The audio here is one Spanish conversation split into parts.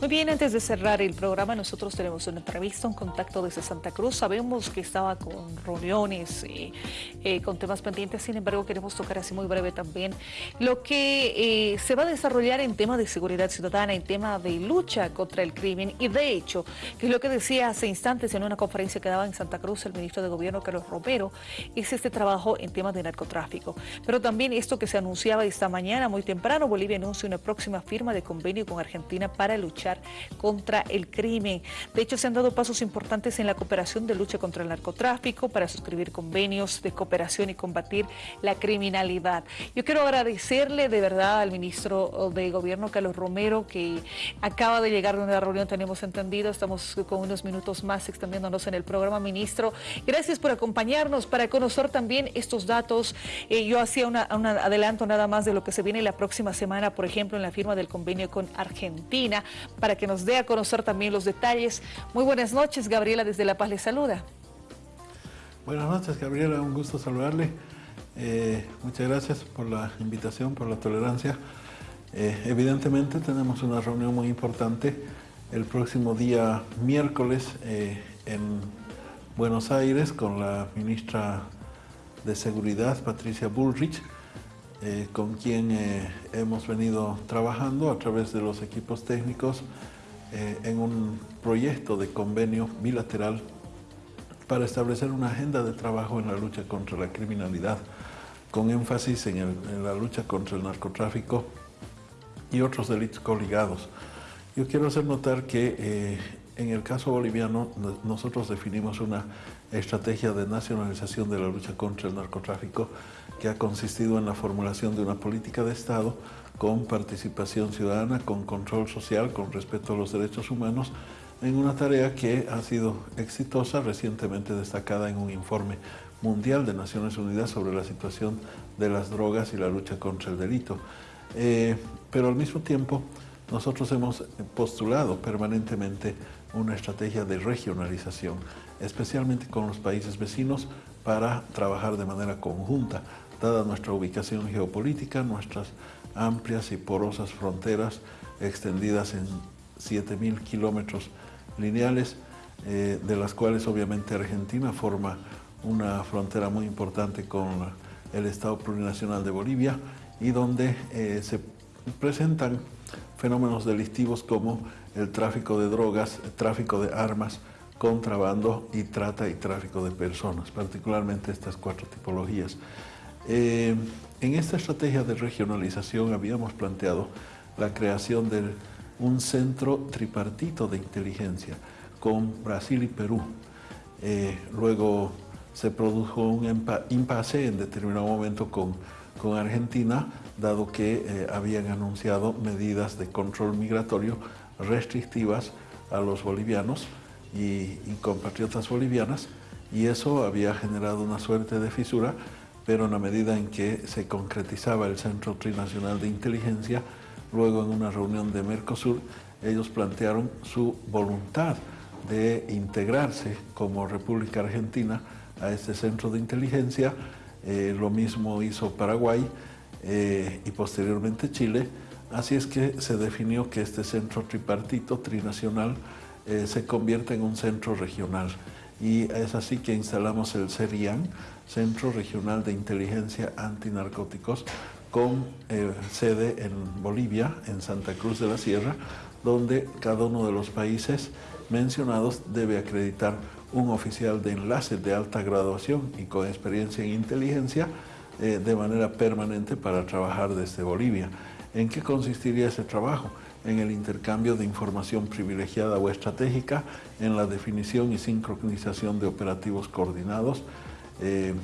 Muy bien, antes de cerrar el programa, nosotros tenemos una entrevista, un contacto desde Santa Cruz. Sabemos que estaba con reuniones, y eh, con temas pendientes, sin embargo, queremos tocar así muy breve también lo que eh, se va a desarrollar en tema de seguridad ciudadana, en tema de lucha contra el crimen. Y de hecho, que es lo que decía hace instantes en una conferencia que daba en Santa Cruz el ministro de Gobierno, Carlos Romero, es este trabajo en temas de narcotráfico. Pero también esto que se anunciaba esta mañana, muy temprano, Bolivia anuncia una próxima firma de convenio con Argentina para luchar contra el crimen. De hecho, se han dado pasos importantes en la cooperación de lucha contra el narcotráfico para suscribir convenios de cooperación y combatir la criminalidad. Yo quiero agradecerle de verdad al ministro de Gobierno, Carlos Romero, que acaba de llegar de una reunión, tenemos entendido, estamos con unos minutos más extendiéndonos en el programa. Ministro, gracias por acompañarnos para conocer también estos datos. Eh, yo hacía un adelanto nada más de lo que se viene la próxima semana, por ejemplo, en la firma del convenio con Argentina para que nos dé a conocer también los detalles. Muy buenas noches, Gabriela, desde La Paz le saluda. Buenas noches, Gabriela, un gusto saludarle. Eh, muchas gracias por la invitación, por la tolerancia. Eh, evidentemente tenemos una reunión muy importante el próximo día miércoles eh, en Buenos Aires con la ministra de Seguridad, Patricia Bullrich, eh, con quien eh, hemos venido trabajando a través de los equipos técnicos eh, en un proyecto de convenio bilateral para establecer una agenda de trabajo en la lucha contra la criminalidad, con énfasis en, en la lucha contra el narcotráfico y otros delitos coligados. Yo quiero hacer notar que en el caso boliviano nosotros definimos una estrategia de nacionalización de la lucha contra el narcotráfico que ha consistido en la formulación de una política de Estado con participación ciudadana, con control social, con respeto a los derechos humanos, en una tarea que ha sido exitosa, recientemente destacada en un informe mundial de Naciones Unidas sobre la situación de las drogas y la lucha contra el delito. Eh, pero al mismo tiempo, nosotros hemos postulado permanentemente una estrategia de regionalización, especialmente con los países vecinos, para trabajar de manera conjunta dada nuestra ubicación geopolítica, nuestras amplias y porosas fronteras extendidas en 7.000 kilómetros lineales, eh, de las cuales obviamente Argentina forma una frontera muy importante con el Estado Plurinacional de Bolivia y donde eh, se presentan fenómenos delictivos como el tráfico de drogas, tráfico de armas, contrabando y trata y tráfico de personas, particularmente estas cuatro tipologías. Eh, en esta estrategia de regionalización habíamos planteado la creación de un centro tripartito de inteligencia con Brasil y Perú. Eh, luego se produjo un impasse en determinado momento con, con Argentina, dado que eh, habían anunciado medidas de control migratorio restrictivas a los bolivianos y, y compatriotas bolivianas, y eso había generado una suerte de fisura pero en la medida en que se concretizaba el Centro Trinacional de Inteligencia, luego en una reunión de Mercosur, ellos plantearon su voluntad de integrarse como República Argentina a este centro de inteligencia. Eh, lo mismo hizo Paraguay eh, y posteriormente Chile. Así es que se definió que este centro tripartito, trinacional, eh, se convierte en un centro regional. Y es así que instalamos el CERIAN, Centro Regional de Inteligencia Antinarcóticos, con sede en Bolivia, en Santa Cruz de la Sierra, donde cada uno de los países mencionados debe acreditar un oficial de enlace de alta graduación y con experiencia en inteligencia eh, de manera permanente para trabajar desde Bolivia. ¿En qué consistiría ese trabajo? En el intercambio de información privilegiada o estratégica, en la definición y sincronización de operativos coordinados, eh,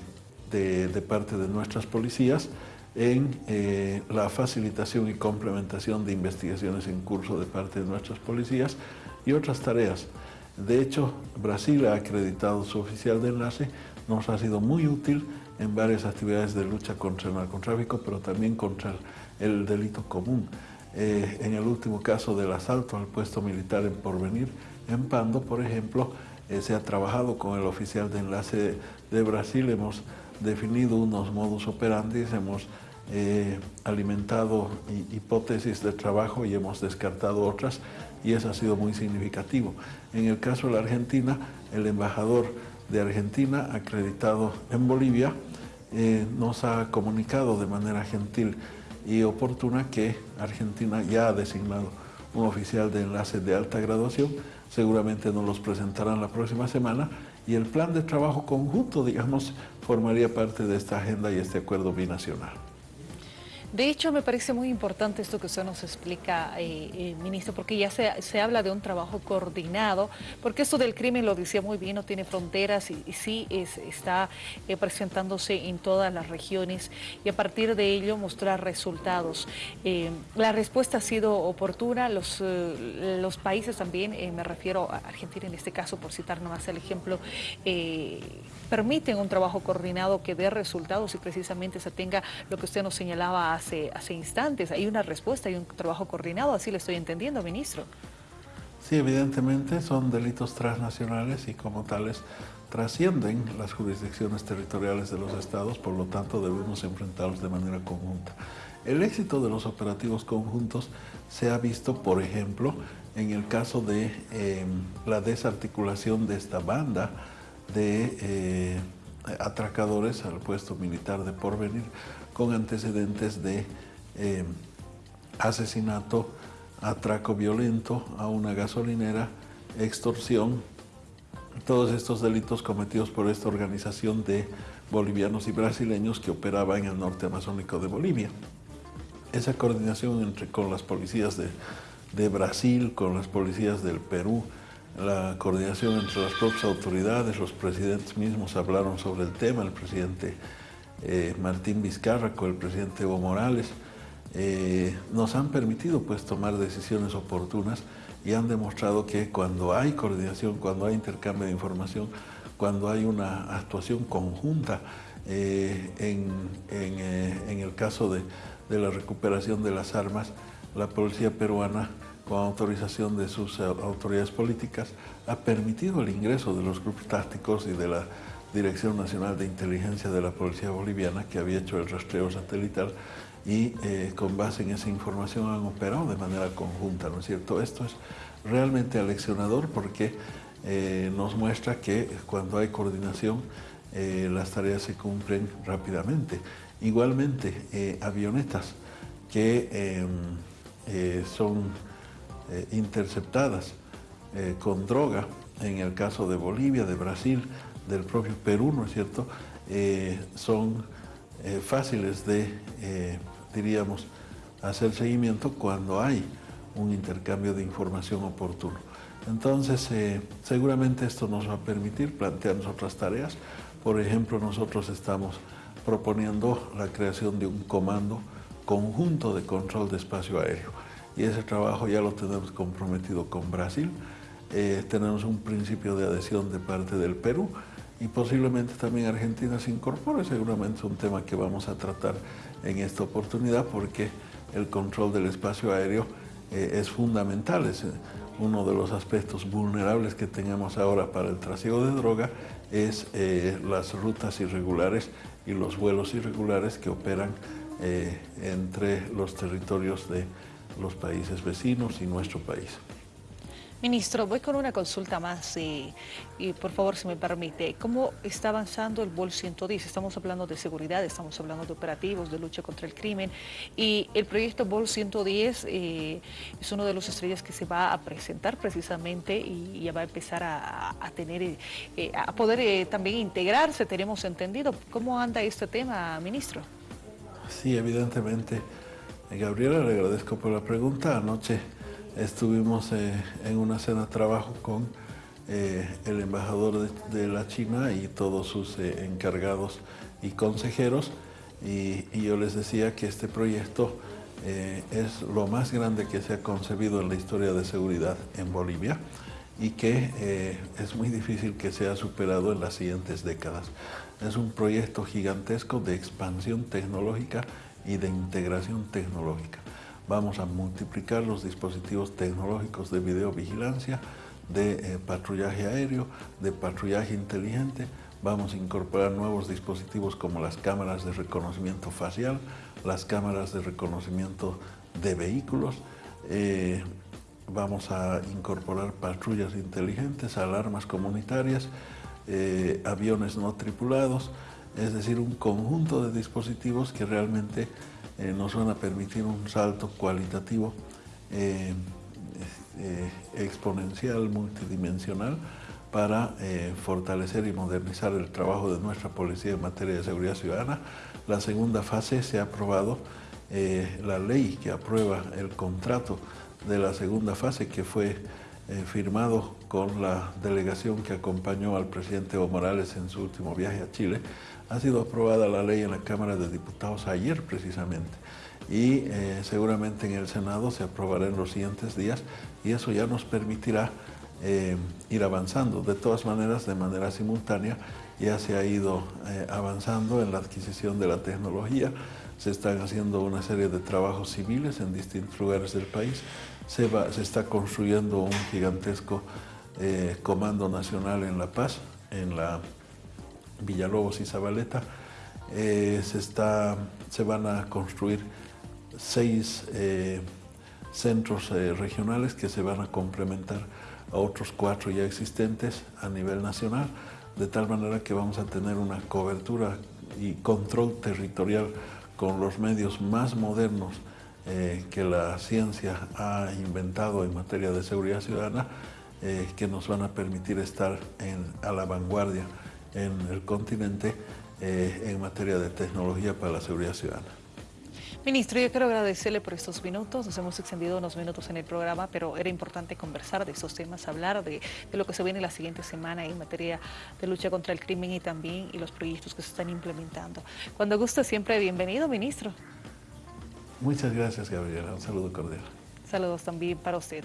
de, parte de nuestras policías en eh, la facilitación y complementación de investigaciones en curso de parte de nuestras policías y otras tareas. De hecho, Brasil ha acreditado su oficial de enlace, nos ha sido muy útil en varias actividades de lucha contra el narcotráfico, pero también contra el, delito común. Eh, en el último caso del asalto al puesto militar en Porvenir, en Pando, por ejemplo, eh, se ha trabajado con el oficial de enlace de Brasil, hemos definido unos modus operandi, hemos eh, alimentado hipótesis de trabajo y hemos descartado otras y eso ha sido muy significativo. En el caso de la Argentina, el embajador de Argentina acreditado en Bolivia eh, nos ha comunicado de manera gentil y oportuna que Argentina ya ha designado un oficial de enlace de alta graduación, seguramente nos los presentarán la próxima semana y el plan de trabajo conjunto, digamos, formaría parte de esta agenda y este acuerdo binacional. De hecho, me parece muy importante esto que usted nos explica, eh, eh, ministro, porque ya se, habla de un trabajo coordinado, porque esto del crimen, lo decía muy bien, no tiene fronteras y, sí está eh, presentándose en todas las regiones y a partir de ello mostrar resultados. la respuesta ha sido oportuna, los, los países también, me refiero a Argentina en este caso, por citar nomás el ejemplo, permiten un trabajo coordinado que dé resultados y precisamente se tenga lo que usted nos señalaba hace, hace instantes. Hay una respuesta, hay un trabajo coordinado, así lo estoy entendiendo, ministro. Sí, evidentemente son delitos transnacionales y como tales trascienden las jurisdicciones territoriales de los estados, por lo tanto debemos enfrentarlos de manera conjunta. El éxito de los operativos conjuntos se ha visto, por ejemplo, en el caso de em, la desarticulación de esta banda de eh, atracadores al puesto militar de porvenir, con antecedentes de eh, asesinato, atraco violento a una gasolinera, extorsión, todos estos delitos cometidos por esta organización de bolivianos y brasileños que operaba en el norte amazónico de Bolivia. Esa coordinación entre, con las policías de, de Brasil, con las policías del Perú, la coordinación entre las propias autoridades, los presidentes mismos hablaron sobre el tema, el presidente eh, Martín Vizcarra con el presidente Evo Morales, eh, nos han permitido pues tomar decisiones oportunas y han demostrado que cuando hay coordinación, cuando hay intercambio de información, cuando hay una actuación conjunta eh, en, el caso de, de, la recuperación de las armas, la policía peruana, con autorización de sus autoridades políticas, ha permitido el ingreso de los grupos tácticos y de la Dirección Nacional de Inteligencia de la Policía Boliviana, que había hecho el rastreo satelital y eh, con base en esa información han operado de manera conjunta, ¿no es cierto? Esto es realmente aleccionador porque eh, nos muestra que cuando hay coordinación eh, las tareas se cumplen rápidamente. Igualmente, avionetas que em, son interceptadas con droga, en el caso de Bolivia, de Brasil, del propio Perú, ¿no es cierto?, eh, son eh, fáciles de, eh, diríamos, hacer seguimiento cuando hay un intercambio de información oportuno. Entonces, seguramente esto nos va a permitir plantearnos otras tareas. Por ejemplo, nosotros estamos proponiendo la creación de un comando conjunto de control de espacio aéreo. Y ese trabajo ya lo tenemos comprometido con Brasil. tenemos un principio de adhesión de parte del Perú y posiblemente también Argentina se incorpore. Seguramente es un tema que vamos a tratar en esta oportunidad porque el control del espacio aéreo eh, es fundamental, es eh, uno de los aspectos vulnerables que tenemos ahora para el trasiego de droga es eh, las rutas irregulares y los vuelos irregulares que operan entre los territorios de los países vecinos y nuestro país. Ministro, voy con una consulta más y, por favor, si me permite, ¿cómo está avanzando el BOL 110? Estamos hablando de seguridad, estamos hablando de operativos, de lucha contra el crimen y el proyecto BOL 110 eh, es uno de los estrellas que se va a presentar precisamente y ya va a empezar a, tener, eh, a poder eh, también integrarse, tenemos entendido. ¿Cómo anda este tema, ministro? Sí, evidentemente. Gabriela, le agradezco por la pregunta. Anoche Estuvimos eh, en una cena de trabajo con eh, el embajador de, la China y todos sus eh, encargados y consejeros y, yo les decía que este proyecto es lo más grande que se ha concebido en la historia de seguridad en Bolivia y que es muy difícil que sea superado en las siguientes décadas. Es un proyecto gigantesco de expansión tecnológica y de integración tecnológica vamos a multiplicar los dispositivos tecnológicos de videovigilancia, de eh, patrullaje aéreo, de patrullaje inteligente, Vamos a incorporar nuevos dispositivos como las cámaras de reconocimiento facial, las cámaras de reconocimiento de vehículos. Eh, vamos a incorporar patrullas inteligentes, alarmas comunitarias, eh, aviones no tripulados, es decir, un conjunto de dispositivos que realmente eh, nos van a permitir un salto cualitativo exponencial, multidimensional, para eh, fortalecer y modernizar el trabajo de nuestra policía en materia de seguridad ciudadana. La segunda fase se ha aprobado eh, la ley que aprueba el contrato de la segunda fase que fue eh, firmado con la delegación que acompañó al presidente Evo Morales en su último viaje a Chile. Ha sido aprobada la ley en la Cámara de Diputados ayer precisamente y seguramente en el Senado se aprobará en los siguientes días y eso ya nos permitirá eh, ir avanzando. De todas maneras, de manera simultánea, ya se ha ido eh, avanzando en la adquisición de la tecnología, se están haciendo una serie de trabajos civiles en distintos lugares del país, se, se está construyendo un gigantesco eh, Comando Nacional en La Paz, en la Villalobos y Zabaleta, se, está, se van a construir seis centros regionales que se van a complementar a otros cuatro ya existentes a nivel nacional, de tal manera que vamos a tener una cobertura y control territorial con los medios más modernos eh, que la ciencia ha inventado en materia de seguridad ciudadana, eh, que nos van a permitir estar a la vanguardia en el continente eh, en materia de tecnología para la seguridad ciudadana. Ministro, yo quiero agradecerle por estos minutos, nos hemos extendido unos minutos en el programa, pero era importante conversar de estos temas, hablar de, lo que se viene la siguiente semana en materia de lucha contra el crimen y también y los proyectos que se están implementando. Cuando guste, siempre bienvenido, ministro. Muchas gracias, Gabriela. Un saludo cordial. Saludos también para usted.